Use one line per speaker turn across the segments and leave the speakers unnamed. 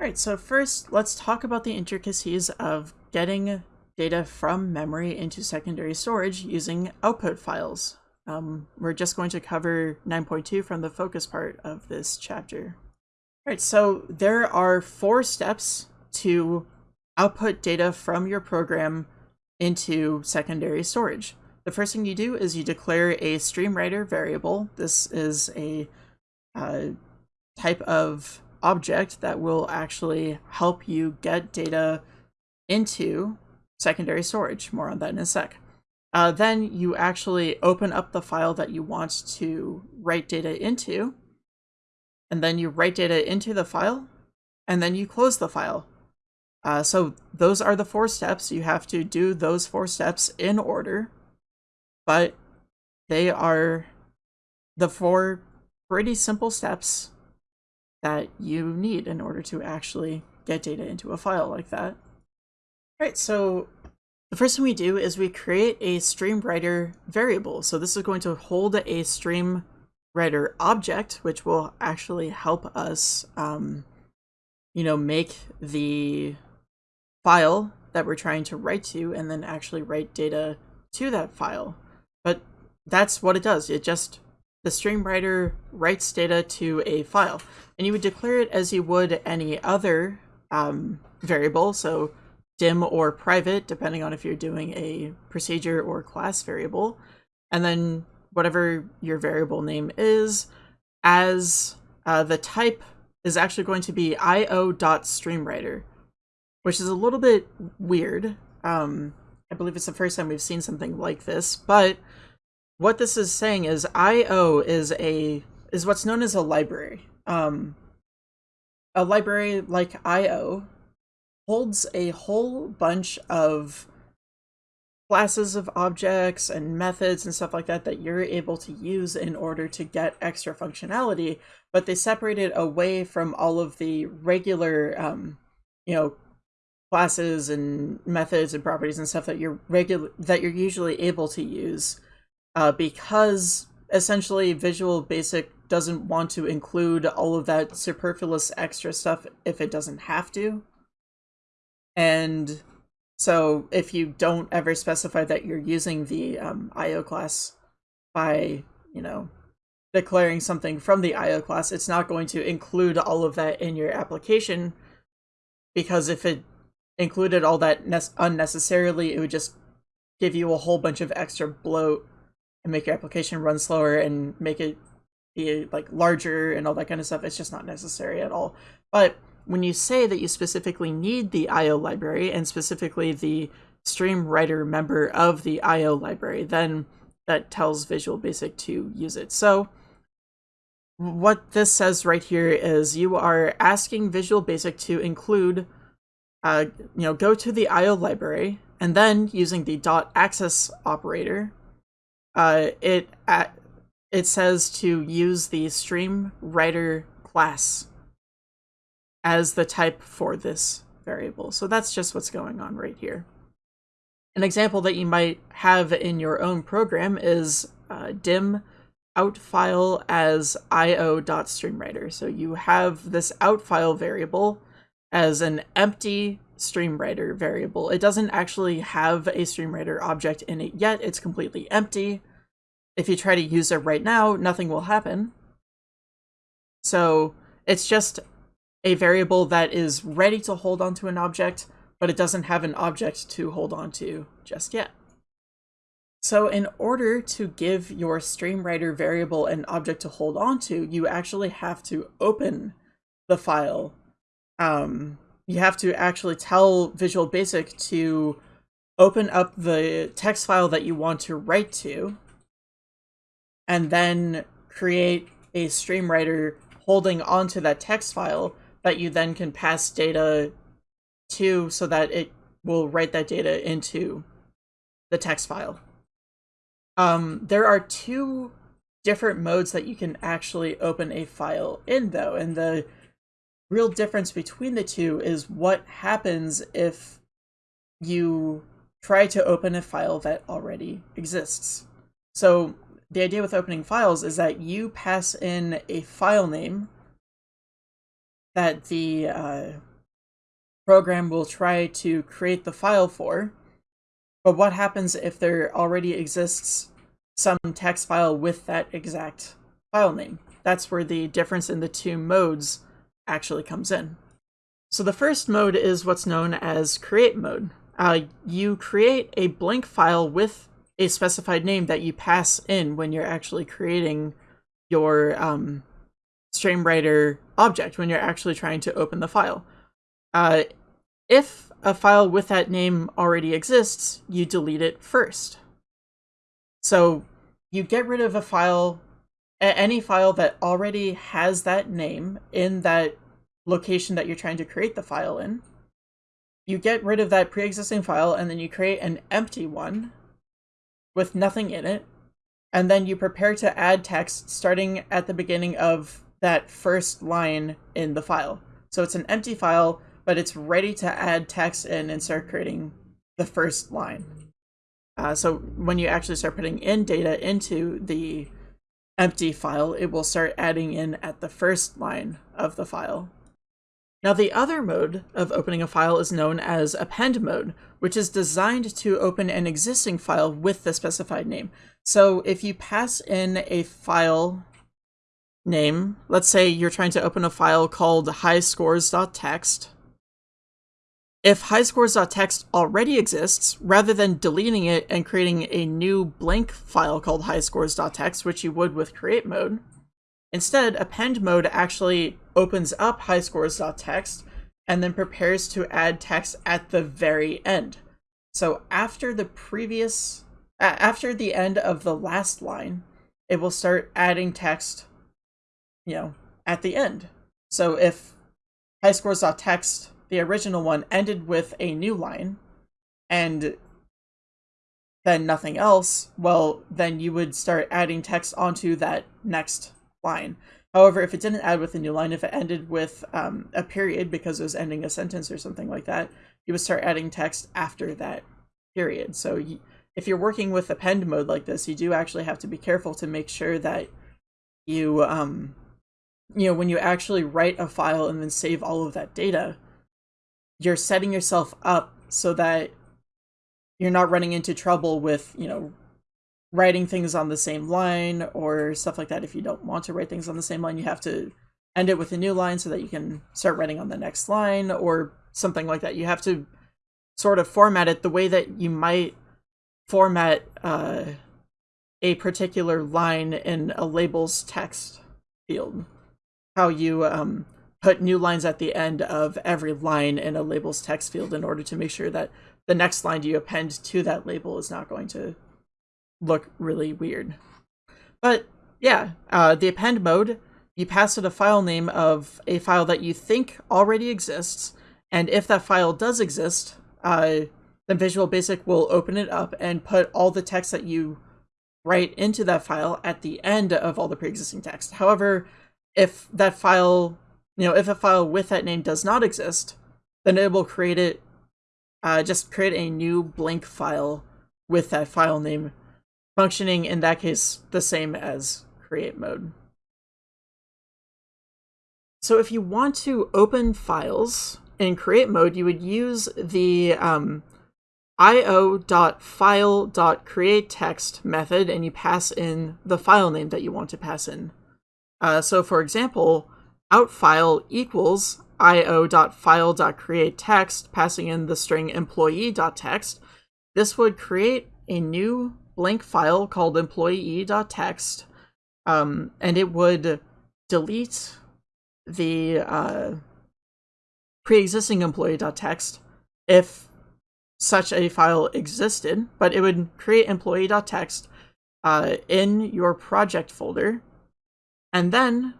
Alright, so first let's talk about the intricacies of getting data from memory into secondary storage using output files. Um, we're just going to cover 9.2 from the focus part of this chapter. Alright, so there are four steps to output data from your program into secondary storage. The first thing you do is you declare a streamwriter variable. This is a uh, type of object that will actually help you get data into secondary storage. More on that in a sec. Uh, then you actually open up the file that you want to write data into, and then you write data into the file, and then you close the file. Uh, so those are the four steps. You have to do those four steps in order, but they are the four pretty simple steps that you need in order to actually get data into a file like that. All right, so the first thing we do is we create a stream writer variable. So this is going to hold a stream writer object, which will actually help us, um, you know, make the file that we're trying to write to and then actually write data to that file. But that's what it does. It just the stream writer writes data to a file, and you would declare it as you would any other um, variable, so dim or private, depending on if you're doing a procedure or class variable, and then whatever your variable name is, as uh, the type is actually going to be io.streamwriter, which is a little bit weird. Um, I believe it's the first time we've seen something like this, but what this is saying is IO is a is what's known as a library. Um, a library like IO holds a whole bunch of classes of objects and methods and stuff like that that you're able to use in order to get extra functionality, but they separate it away from all of the regular, um, you know, classes and methods and properties and stuff that you're regular that you're usually able to use uh, because essentially Visual Basic doesn't want to include all of that superfluous extra stuff if it doesn't have to. And so if you don't ever specify that you're using the um, IO class by, you know, declaring something from the IO class, it's not going to include all of that in your application because if it included all that unnecessarily, it would just give you a whole bunch of extra bloat and make your application run slower and make it be like larger and all that kind of stuff. It's just not necessary at all. But when you say that you specifically need the IO library and specifically the stream writer member of the IO library, then that tells Visual Basic to use it. So what this says right here is you are asking Visual Basic to include, uh, you know, go to the IO library and then using the dot access operator, uh, it uh, it says to use the stream writer class as the type for this variable. So that's just what's going on right here. An example that you might have in your own program is uh, dim out file as io.streamwriter. So you have this out file variable as an empty streamwriter variable. It doesn't actually have a streamwriter object in it yet. It's completely empty. If you try to use it right now, nothing will happen. So it's just a variable that is ready to hold onto an object, but it doesn't have an object to hold onto just yet. So in order to give your streamwriter variable an object to hold onto, you actually have to open the file. Um, you have to actually tell Visual Basic to open up the text file that you want to write to, and then create a stream writer holding onto that text file that you then can pass data to so that it will write that data into the text file. Um, there are two different modes that you can actually open a file in though, and the real difference between the two is what happens if you try to open a file that already exists. So the idea with opening files is that you pass in a file name that the uh, program will try to create the file for. But what happens if there already exists some text file with that exact file name? That's where the difference in the two modes actually comes in. So the first mode is what's known as create mode. Uh, you create a blank file with a specified name that you pass in when you're actually creating your um, StreamWriter object, when you're actually trying to open the file. Uh, if a file with that name already exists, you delete it first. So you get rid of a file, any file that already has that name in that location that you're trying to create the file in. You get rid of that pre-existing file and then you create an empty one with nothing in it. And then you prepare to add text starting at the beginning of that first line in the file. So it's an empty file, but it's ready to add text in and start creating the first line. Uh, so when you actually start putting in data into the empty file, it will start adding in at the first line of the file. Now the other mode of opening a file is known as append mode, which is designed to open an existing file with the specified name. So if you pass in a file name, let's say you're trying to open a file called highscores.txt, if highscores.txt already exists, rather than deleting it and creating a new blank file called highscores.txt, which you would with create mode, instead append mode actually opens up highscores.txt and then prepares to add text at the very end. So after the previous, after the end of the last line, it will start adding text, you know, at the end. So if highscores.txt, the original one, ended with a new line, and then nothing else, well, then you would start adding text onto that next line. However, if it didn't add with a new line, if it ended with um, a period because it was ending a sentence or something like that, you would start adding text after that period. So if you're working with append mode like this, you do actually have to be careful to make sure that you, um, you know, when you actually write a file and then save all of that data, you're setting yourself up so that you're not running into trouble with, you know, writing things on the same line or stuff like that. If you don't want to write things on the same line, you have to end it with a new line so that you can start writing on the next line or something like that. You have to sort of format it the way that you might format uh, a particular line in a labels text field. How you um, put new lines at the end of every line in a labels text field in order to make sure that the next line you append to that label is not going to look really weird. But yeah, uh, the append mode, you pass it a file name of a file that you think already exists, and if that file does exist, uh, then Visual Basic will open it up and put all the text that you write into that file at the end of all the pre-existing text. However, if that file, you know, if a file with that name does not exist, then it will create it, uh, just create a new blank file with that file name functioning in that case the same as create mode. So if you want to open files in create mode, you would use the um, io.file.createText method and you pass in the file name that you want to pass in. Uh, so for example, outfile equals io.file.createText, passing in the string employee.text. This would create a new blank file called employee.txt, um, and it would delete the uh, pre-existing employee.txt if such a file existed, but it would create employee.txt uh, in your project folder, and then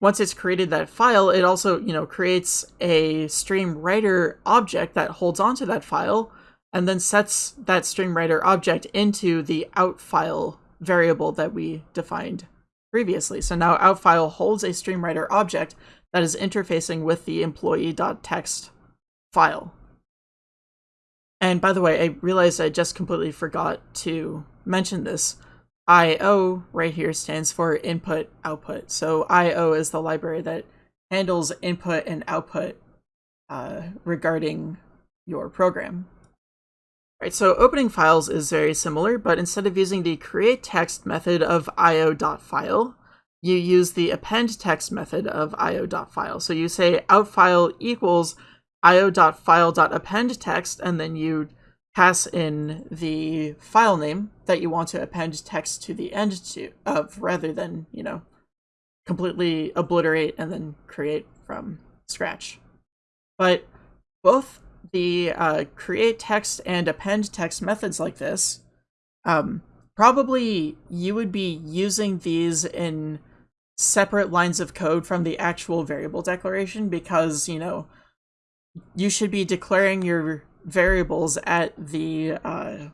once it's created that file, it also, you know, creates a stream writer object that holds onto that file and then sets that StreamWriter object into the outFile variable that we defined previously. So now outFile holds a StreamWriter object that is interfacing with the employee.txt file. And by the way, I realized I just completely forgot to mention this. IO right here stands for input output. So IO is the library that handles input and output uh, regarding your program. Right, so opening files is very similar, but instead of using the create text method of io.file, you use the append text method of io.file. So you say outfile equals io.file.append text, and then you pass in the file name that you want to append text to the end to of rather than, you know, completely obliterate and then create from scratch. But both the uh, create text and append text methods like this, um, probably you would be using these in separate lines of code from the actual variable declaration because, you know, you should be declaring your variables at the, uh,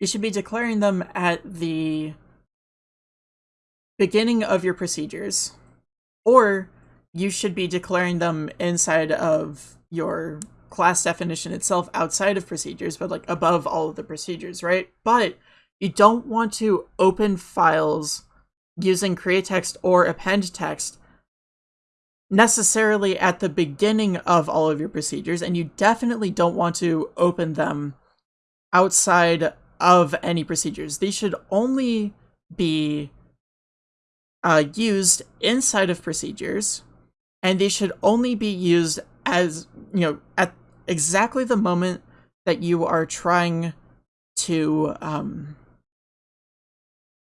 you should be declaring them at the beginning of your procedures, or you should be declaring them inside of your class definition itself outside of procedures, but like above all of the procedures, right? But you don't want to open files using create text or append text necessarily at the beginning of all of your procedures, and you definitely don't want to open them outside of any procedures. These should only be uh, used inside of procedures, and they should only be used as, you know, at exactly the moment that you are trying to, um,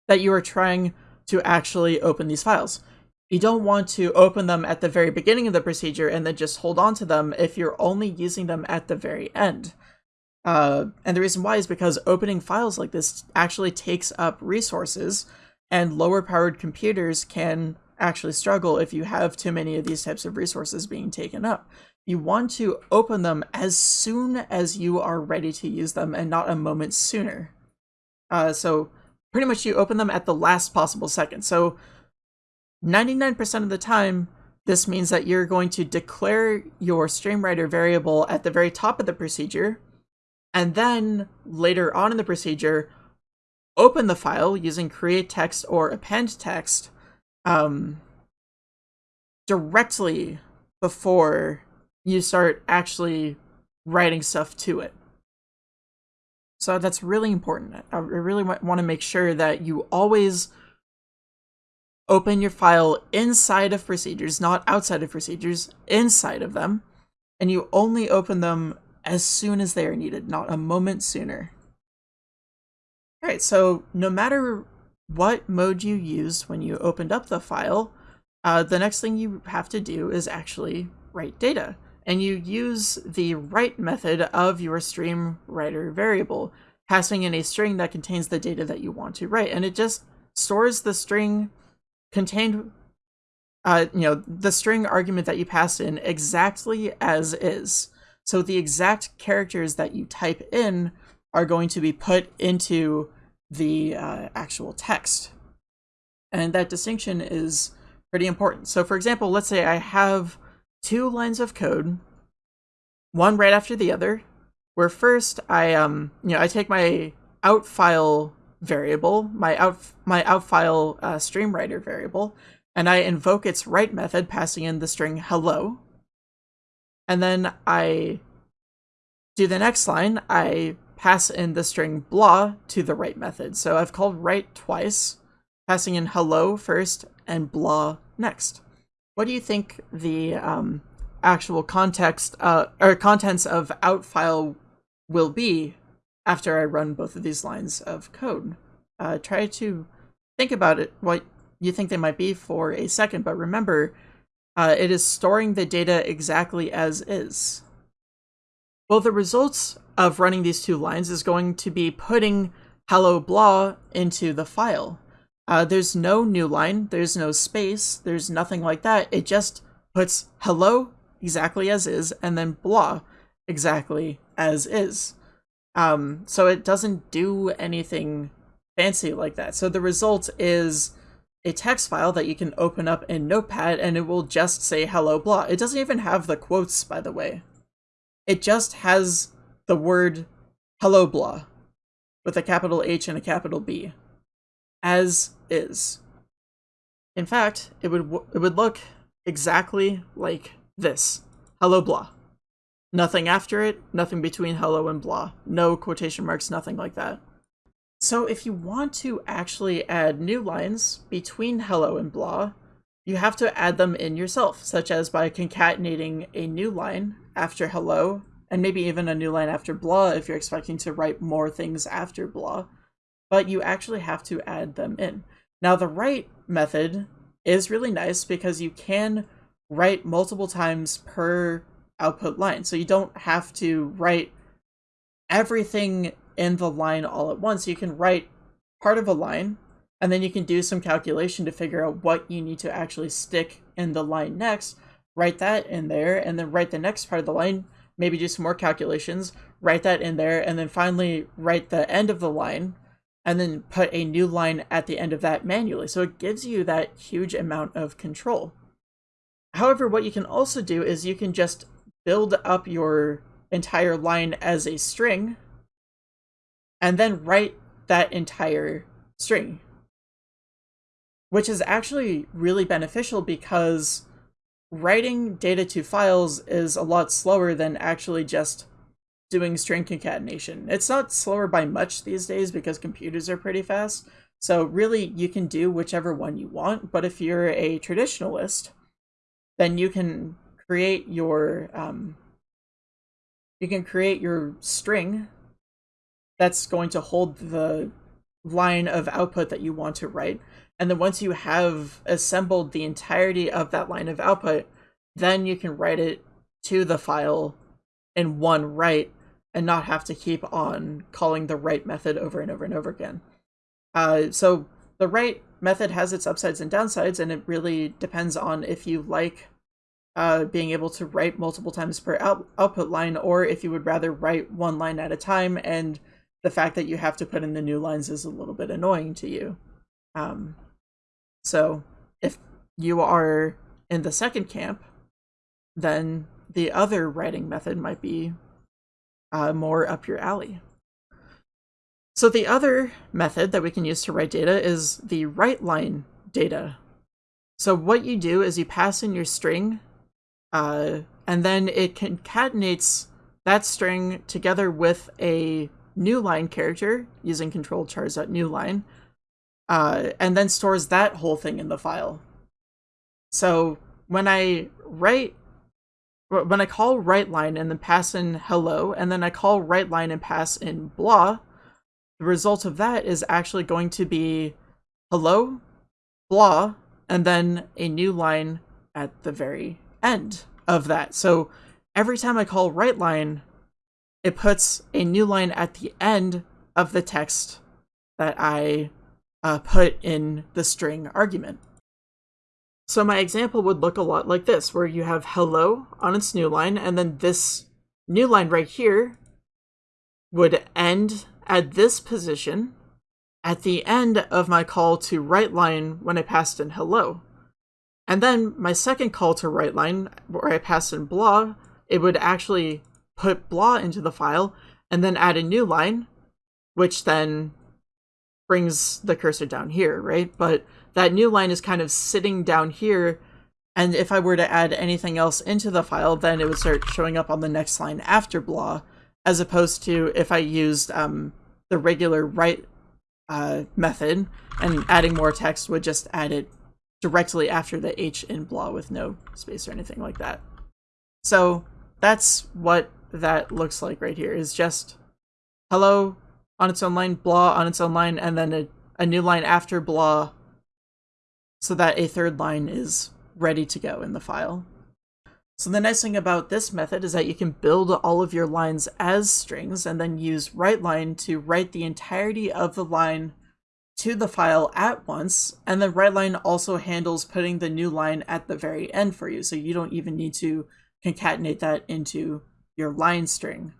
that you are trying to actually open these files. You don't want to open them at the very beginning of the procedure and then just hold on to them if you're only using them at the very end. Uh, and the reason why is because opening files like this actually takes up resources, and lower powered computers can actually struggle if you have too many of these types of resources being taken up. You want to open them as soon as you are ready to use them and not a moment sooner. Uh, so pretty much you open them at the last possible second. So 99% of the time, this means that you're going to declare your StreamWriter variable at the very top of the procedure, and then later on in the procedure, open the file using create text or append text um, directly before you start actually writing stuff to it. So that's really important. I really want to make sure that you always open your file inside of procedures, not outside of procedures, inside of them, and you only open them as soon as they are needed, not a moment sooner. All right, so no matter what mode you used when you opened up the file, uh, the next thing you have to do is actually write data. And you use the write method of your stream writer variable, passing in a string that contains the data that you want to write. And it just stores the string contained, uh, you know, the string argument that you passed in exactly as is. So the exact characters that you type in are going to be put into the uh, actual text. And that distinction is pretty important. So for example, let's say I have two lines of code, one right after the other, where first I um you know I take my out file variable, my out my out file uh, streamwriter variable, and I invoke its write method passing in the string hello. And then I do the next line, I pass in the string blah to the write method. So I've called write twice, passing in hello first and blah next. What do you think the um, actual context uh, or contents of outfile will be after I run both of these lines of code. Uh, try to think about it, what you think they might be for a second, but remember, uh, it is storing the data exactly as is. Well, the results of running these two lines is going to be putting hello blah into the file. Uh, there's no new line, there's no space, there's nothing like that. It just puts hello exactly as is and then blah exactly as is. Um, so it doesn't do anything fancy like that. So the result is a text file that you can open up in Notepad and it will just say hello blah. It doesn't even have the quotes, by the way. It just has the word hello blah with a capital H and a capital B as is. In fact, it would it would look exactly like this. Hello blah. Nothing after it, nothing between hello and blah. No quotation marks, nothing like that. So if you want to actually add new lines between hello and blah, you have to add them in yourself, such as by concatenating a new line after hello, and maybe even a new line after blah if you're expecting to write more things after blah. But you actually have to add them in. Now the write method is really nice because you can write multiple times per output line. So you don't have to write everything in the line all at once. You can write part of a line and then you can do some calculation to figure out what you need to actually stick in the line next, write that in there, and then write the next part of the line, maybe do some more calculations, write that in there, and then finally write the end of the line, and then put a new line at the end of that manually. So it gives you that huge amount of control. However, what you can also do is you can just build up your entire line as a string and then write that entire string which is actually really beneficial because writing data to files is a lot slower than actually just doing string concatenation. It's not slower by much these days because computers are pretty fast. So really you can do whichever one you want, but if you're a traditionalist, then you can create your um, you can create your string that's going to hold the line of output that you want to write and then once you have assembled the entirety of that line of output, then you can write it to the file in one write and not have to keep on calling the write method over and over and over again. Uh, so the write method has its upsides and downsides, and it really depends on if you like uh, being able to write multiple times per out output line, or if you would rather write one line at a time, and the fact that you have to put in the new lines is a little bit annoying to you. Um, so if you are in the second camp, then the other writing method might be uh, more up your alley. So the other method that we can use to write data is the write line data. So what you do is you pass in your string, uh, and then it concatenates that string together with a new line character using control chars.newline, line, uh, and then stores that whole thing in the file. So when I write, when I call write line and then pass in hello, and then I call write line and pass in blah, the result of that is actually going to be hello, blah, and then a new line at the very end of that. So every time I call write line, it puts a new line at the end of the text that I uh, put in the string argument. So my example would look a lot like this, where you have hello on its new line, and then this new line right here would end at this position at the end of my call to write line when I passed in hello. And then my second call to write line, where I passed in blah, it would actually put blah into the file and then add a new line, which then brings the cursor down here, right? But that new line is kind of sitting down here, and if I were to add anything else into the file, then it would start showing up on the next line after blah, as opposed to if I used um, the regular write uh, method, and adding more text would just add it directly after the H in blah with no space or anything like that. So that's what that looks like right here, is just hello, on its own line, blah on its own line, and then a, a new line after blah so that a third line is ready to go in the file. So the nice thing about this method is that you can build all of your lines as strings and then use write line to write the entirety of the line to the file at once, and then write line also handles putting the new line at the very end for you, so you don't even need to concatenate that into your line string.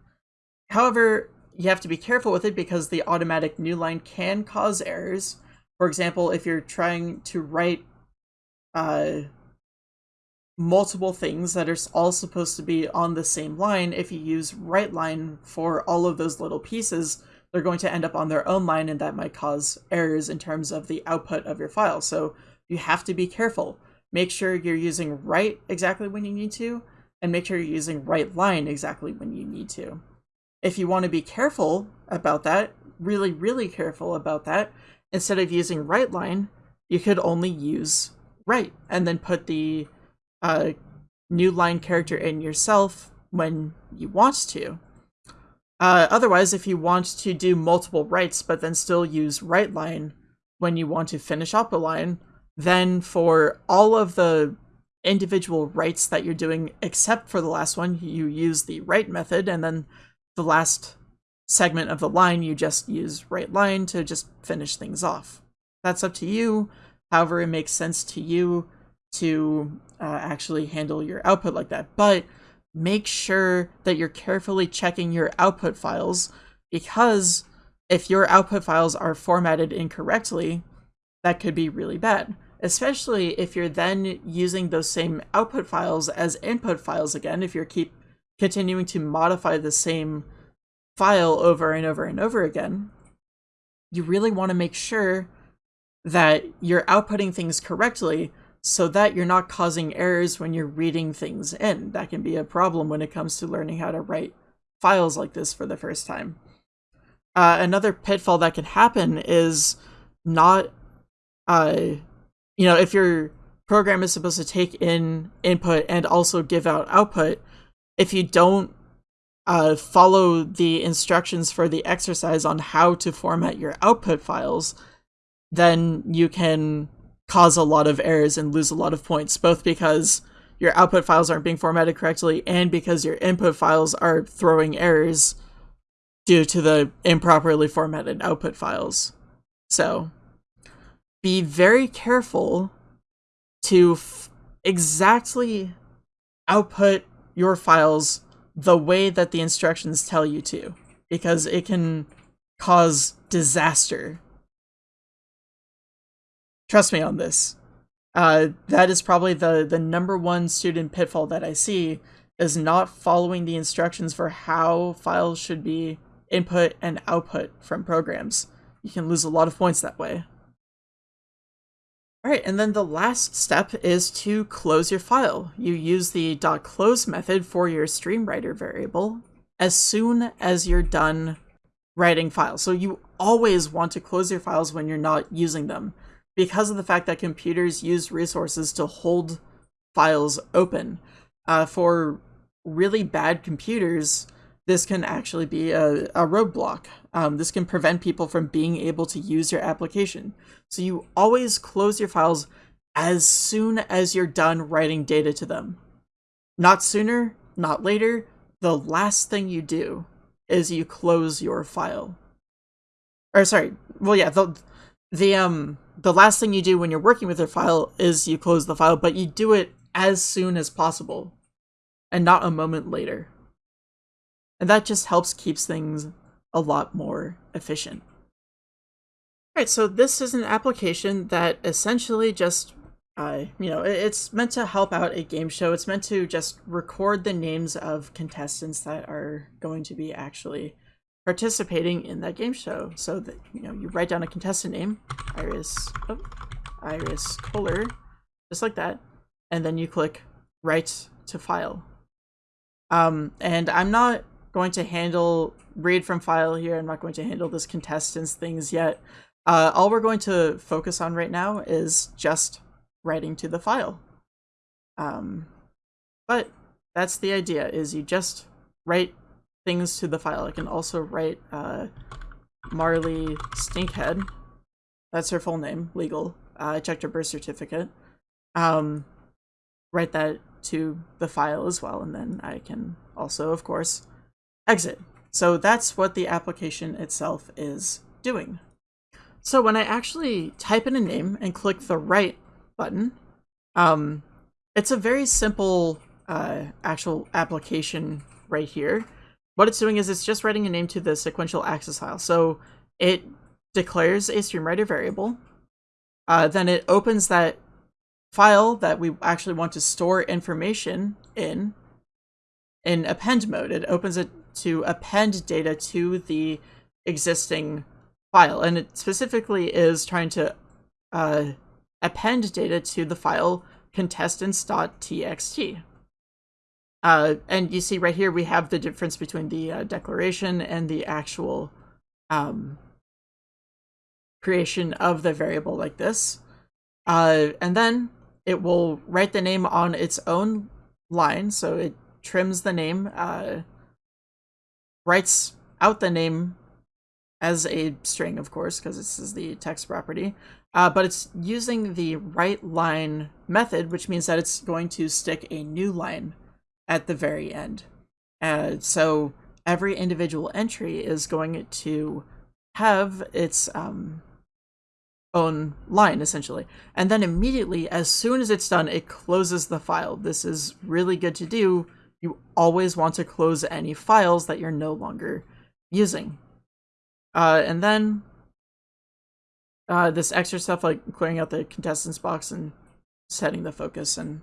However, you have to be careful with it because the automatic new line can cause errors. For example, if you're trying to write uh, multiple things that are all supposed to be on the same line, if you use write line for all of those little pieces, they're going to end up on their own line and that might cause errors in terms of the output of your file. So you have to be careful. make sure you're using write exactly when you need to, and make sure you're using write line exactly when you need to. If you want to be careful about that, really, really careful about that, instead of using write line, you could only use write and then put the uh, new line character in yourself when you want to. Uh, otherwise, if you want to do multiple writes but then still use write line when you want to finish up a line, then for all of the individual writes that you're doing, except for the last one, you use the write method, and then the last segment of the line, you just use write line to just finish things off. That's up to you. However, it makes sense to you to uh, actually handle your output like that. But make sure that you're carefully checking your output files because if your output files are formatted incorrectly, that could be really bad. Especially if you're then using those same output files as input files again, if you're keep continuing to modify the same file over and over and over again, you really want to make sure that you're outputting things correctly so that you're not causing errors when you're reading things in. That can be a problem when it comes to learning how to write files like this for the first time. Uh, another pitfall that can happen is not, uh, you know, if your program is supposed to take in input and also give out output, if you don't uh, follow the instructions for the exercise on how to format your output files, then you can cause a lot of errors and lose a lot of points, both because your output files aren't being formatted correctly and because your input files are throwing errors due to the improperly formatted output files. So be very careful to exactly output your files the way that the instructions tell you to, because it can cause disaster Trust me on this. Uh, that is probably the, the number one student pitfall that I see is not following the instructions for how files should be input and output from programs. You can lose a lot of points that way. Alright, and then the last step is to close your file. You use the .close method for your StreamWriter variable as soon as you're done writing files. So you always want to close your files when you're not using them because of the fact that computers use resources to hold files open. Uh, for really bad computers, this can actually be a, a roadblock. Um, this can prevent people from being able to use your application. So you always close your files as soon as you're done writing data to them. Not sooner, not later. The last thing you do is you close your file. Or sorry, well yeah, the the um the last thing you do when you're working with a file is you close the file, but you do it as soon as possible and not a moment later. And that just helps keeps things a lot more efficient. Alright, so this is an application that essentially just, uh, you know, it's meant to help out a game show. It's meant to just record the names of contestants that are going to be actually participating in that game show. So that you know, you write down a contestant name, Iris, oh, Iris Kohler, just like that, and then you click write to file. Um, and I'm not going to handle read from file here. I'm not going to handle this contestants things yet. Uh, all we're going to focus on right now is just writing to the file. Um, but that's the idea, is you just write things to the file. I can also write uh, Marley Stinkhead. That's her full name, legal. Uh, I checked her birth certificate. Um, write that to the file as well, and then I can also, of course, exit. So that's what the application itself is doing. So when I actually type in a name and click the write button, um, it's a very simple uh, actual application right here what it's doing is it's just writing a name to the sequential access file. So it declares a StreamWriter variable. Uh, then it opens that file that we actually want to store information in in append mode. It opens it to append data to the existing file. And it specifically is trying to uh, append data to the file contestants.txt. Uh, and you see right here, we have the difference between the uh, declaration and the actual um, creation of the variable like this. Uh, and then it will write the name on its own line. So it trims the name, uh, writes out the name as a string, of course, because this is the text property. Uh, but it's using the write line method, which means that it's going to stick a new line at the very end. Uh, so every individual entry is going to have its um, own line, essentially. And then immediately, as soon as it's done, it closes the file. This is really good to do. You always want to close any files that you're no longer using. Uh, and then uh, this extra stuff like clearing out the contestants box and setting the focus and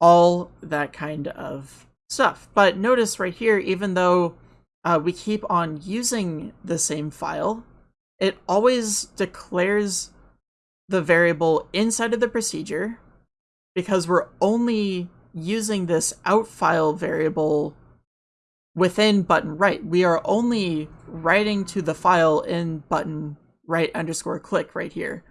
all that kind of stuff. But notice right here, even though uh, we keep on using the same file, it always declares the variable inside of the procedure because we're only using this out file variable within button write. We are only writing to the file in button write underscore click right here.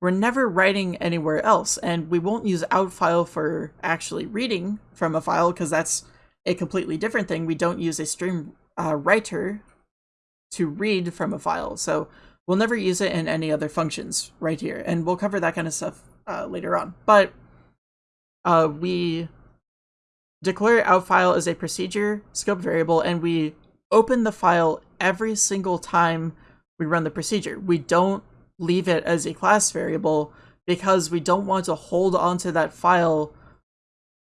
We're never writing anywhere else, and we won't use out file for actually reading from a file because that's a completely different thing. We don't use a stream uh, writer to read from a file. So we'll never use it in any other functions right here. And we'll cover that kind of stuff uh, later on. But uh, we declare out file as a procedure scope variable, and we open the file every single time we run the procedure. We don't leave it as a class variable because we don't want to hold onto that file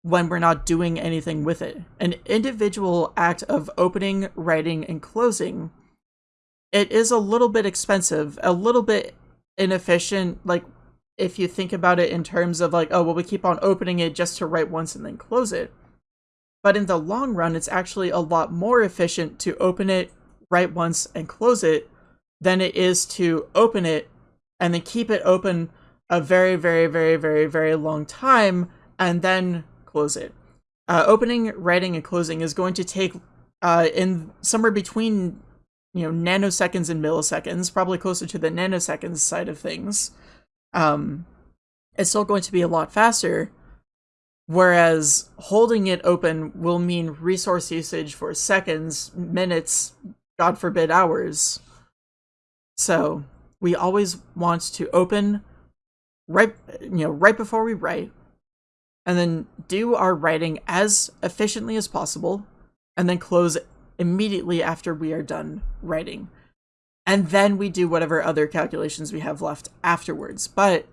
when we're not doing anything with it. An individual act of opening, writing, and closing, it is a little bit expensive, a little bit inefficient, like if you think about it in terms of like, oh, well, we keep on opening it just to write once and then close it. But in the long run, it's actually a lot more efficient to open it, write once, and close it than it is to open it and then keep it open a very, very, very, very, very long time and then close it. Uh, opening, writing, and closing is going to take uh, in somewhere between you know nanoseconds and milliseconds, probably closer to the nanoseconds side of things. Um, it's still going to be a lot faster. Whereas holding it open will mean resource usage for seconds, minutes, God forbid hours. So we always want to open right you know right before we write and then do our writing as efficiently as possible, and then close immediately after we are done writing. And then we do whatever other calculations we have left afterwards. But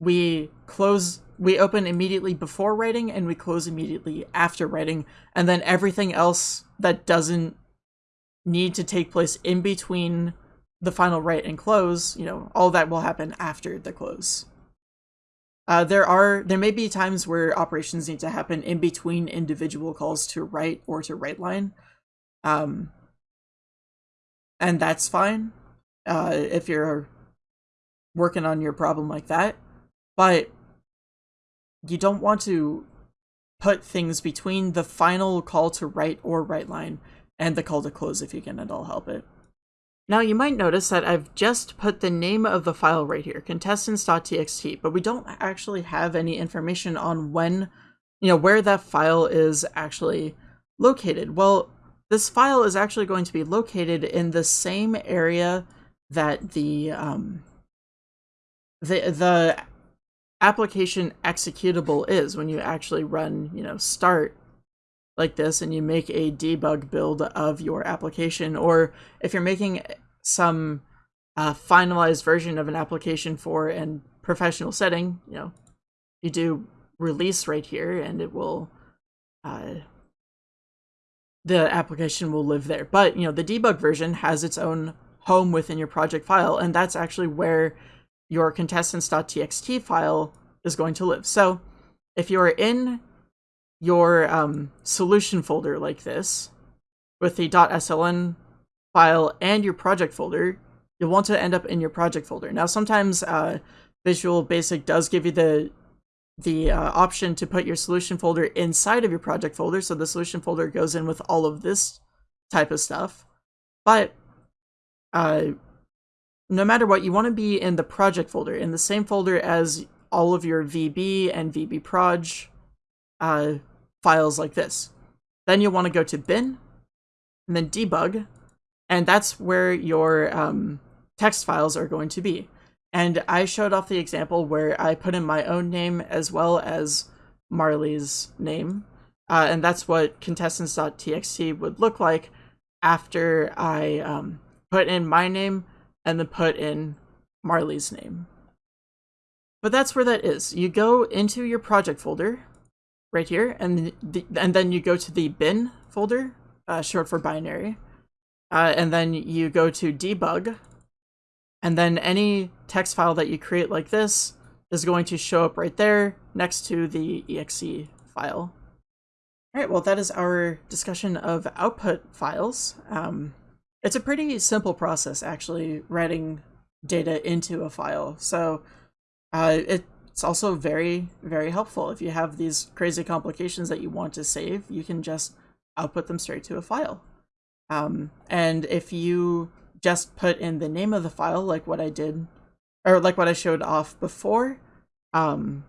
we close, we open immediately before writing, and we close immediately after writing, and then everything else that doesn't need to take place in between the final write and close, you know, all that will happen after the close. Uh, there are there may be times where operations need to happen in between individual calls to write or to write line, um, and that's fine uh, if you're working on your problem like that. But you don't want to put things between the final call to write or write line and the call to close if you can at all help it. Now you might notice that I've just put the name of the file right here, contestants.txt, but we don't actually have any information on when, you know, where that file is actually located. Well, this file is actually going to be located in the same area that the, um, the, the application executable is. When you actually run, you know, start like this and you make a debug build of your application, or if you're making some uh, finalized version of an application for a professional setting, you know, you do release right here and it will, uh, the application will live there. But, you know, the debug version has its own home within your project file, and that's actually where your contestants.txt file is going to live. So if you're in your um, solution folder like this with the .sln file and your project folder, you'll want to end up in your project folder. Now, sometimes uh, Visual Basic does give you the the uh, option to put your solution folder inside of your project folder. So the solution folder goes in with all of this type of stuff. But uh, no matter what, you want to be in the project folder, in the same folder as all of your VB and VBproj uh, files like this. Then you'll want to go to bin, and then debug, and that's where your um, text files are going to be. And I showed off the example where I put in my own name as well as Marley's name. Uh, and that's what contestants.txt would look like after I um, put in my name and then put in Marley's name. But that's where that is. You go into your project folder right here, and the, and then you go to the bin folder, uh, short for binary, uh, and then you go to debug, and then any text file that you create like this is going to show up right there next to the exe file. All right, well, that is our discussion of output files. Um, it's a pretty simple process, actually, writing data into a file. So uh, it's also very, very helpful. If you have these crazy complications that you want to save, you can just output them straight to a file. Um, and if you just put in the name of the file, like what I did, or like what I showed off before, um,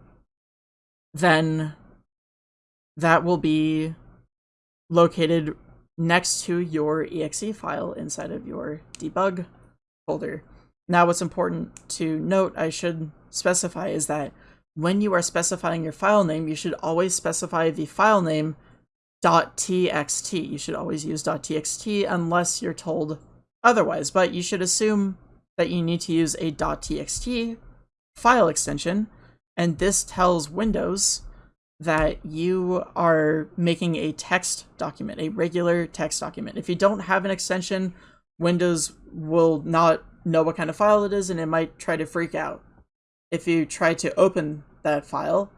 then that will be located next to your exe file inside of your debug folder. Now what's important to note, I should specify, is that when you are specifying your file name, you should always specify the file name .txt. You should always use .txt unless you're told otherwise, but you should assume that you need to use a .txt file extension, and this tells Windows that you are making a text document, a regular text document. If you don't have an extension, Windows will not know what kind of file it is and it might try to freak out if you try to open that file.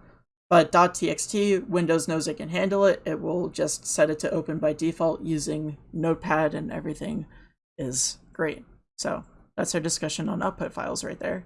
But .txt, Windows knows it can handle it. It will just set it to open by default using Notepad and everything is great. So that's our discussion on output files right there.